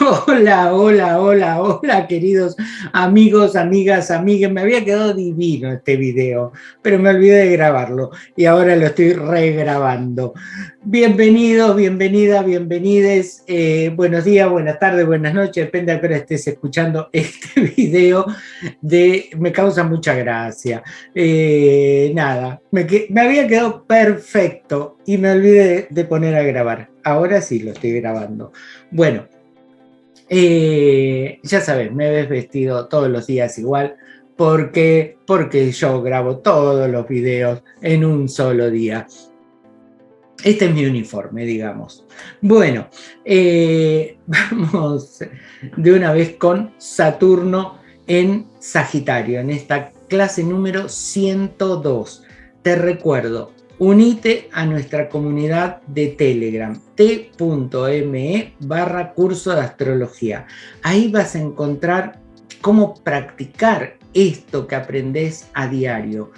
Hola, hola, hola, hola, queridos amigos, amigas, amigas. Me había quedado divino este video, pero me olvidé de grabarlo y ahora lo estoy regrabando. Bienvenidos, bienvenidas, bienvenides. Eh, buenos días, buenas tardes, buenas noches, depende de qué estés escuchando este video. De, me causa mucha gracia. Eh, nada, me, había quedado perfecto y me olvidé de poner a grabar. Ahora sí lo estoy grabando. Bueno, eh, ya sabes, me ves vestido todos los días igual, porque, porque yo grabo todos los videos en un solo día. Este es mi uniforme, digamos. Bueno, eh, vamos de una vez con Saturno en Sagitario, en esta clase número 102. Te recuerdo, Unite a nuestra comunidad de Telegram, t.me barra curso de astrología. Ahí vas a encontrar cómo practicar esto que aprendes a diario.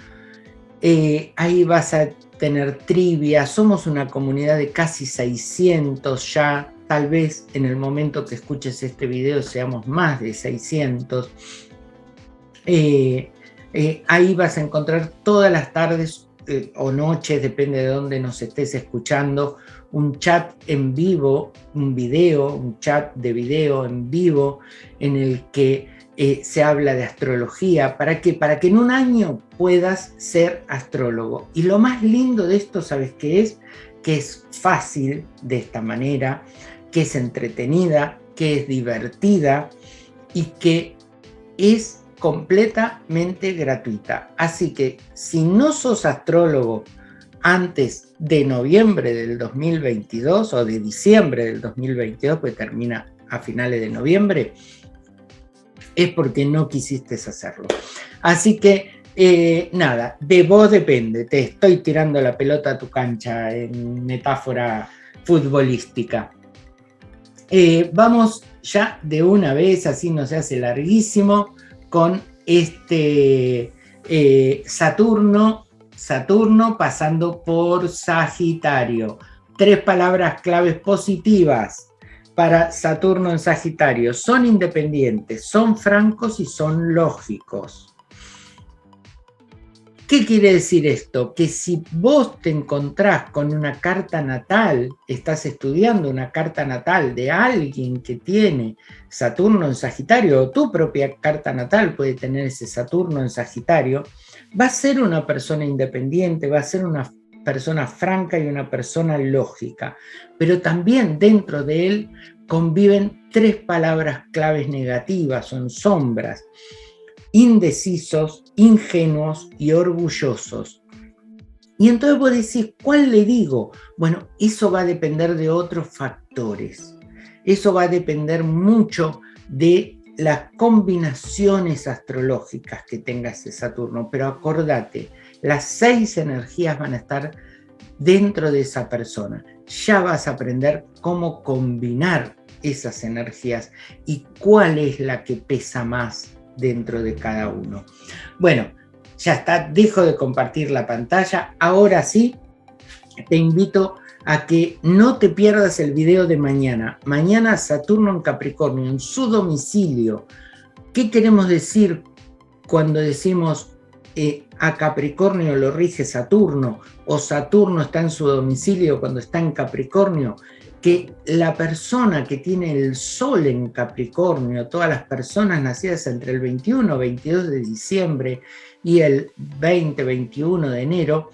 Eh, ahí vas a tener trivia, somos una comunidad de casi 600 ya, tal vez en el momento que escuches este video seamos más de 600. Eh, eh, ahí vas a encontrar todas las tardes eh, o noches, depende de dónde nos estés escuchando, un chat en vivo, un video, un chat de video en vivo en el que eh, se habla de astrología. ¿Para qué? Para que en un año puedas ser astrólogo. Y lo más lindo de esto, ¿sabes qué es? Que es fácil de esta manera, que es entretenida, que es divertida y que es completamente gratuita. Así que si no sos astrólogo antes de noviembre del 2022 o de diciembre del 2022, pues termina a finales de noviembre, es porque no quisiste hacerlo. Así que eh, nada, de vos depende, te estoy tirando la pelota a tu cancha en metáfora futbolística. Eh, vamos ya de una vez, así no se hace larguísimo, con este eh, Saturno, Saturno pasando por Sagitario. Tres palabras claves positivas para Saturno en Sagitario. Son independientes, son francos y son lógicos. ¿Qué quiere decir esto? Que si vos te encontrás con una carta natal, estás estudiando una carta natal de alguien que tiene Saturno en Sagitario, o tu propia carta natal puede tener ese Saturno en Sagitario, va a ser una persona independiente, va a ser una persona franca y una persona lógica, pero también dentro de él conviven tres palabras claves negativas, son sombras, indecisos, ingenuos y orgullosos. Y entonces vos decís, ¿cuál le digo? Bueno, eso va a depender de otros factores. Eso va a depender mucho de las combinaciones astrológicas que tenga ese Saturno. Pero acordate, las seis energías van a estar dentro de esa persona. Ya vas a aprender cómo combinar esas energías y cuál es la que pesa más dentro de cada uno. Bueno, ya está, dejo de compartir la pantalla. Ahora sí, te invito a que no te pierdas el video de mañana. Mañana Saturno en Capricornio, en su domicilio. ¿Qué queremos decir cuando decimos eh, a Capricornio lo rige Saturno o Saturno está en su domicilio cuando está en Capricornio? que la persona que tiene el sol en Capricornio, todas las personas nacidas entre el 21 22 de diciembre y el 20 21 de enero,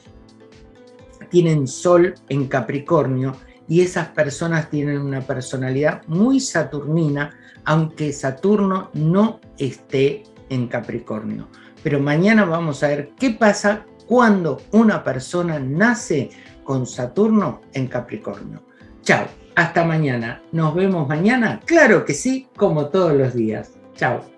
tienen sol en Capricornio y esas personas tienen una personalidad muy saturnina, aunque Saturno no esté en Capricornio. Pero mañana vamos a ver qué pasa cuando una persona nace con Saturno en Capricornio. Chao, hasta mañana. ¿Nos vemos mañana? Claro que sí, como todos los días. Chao.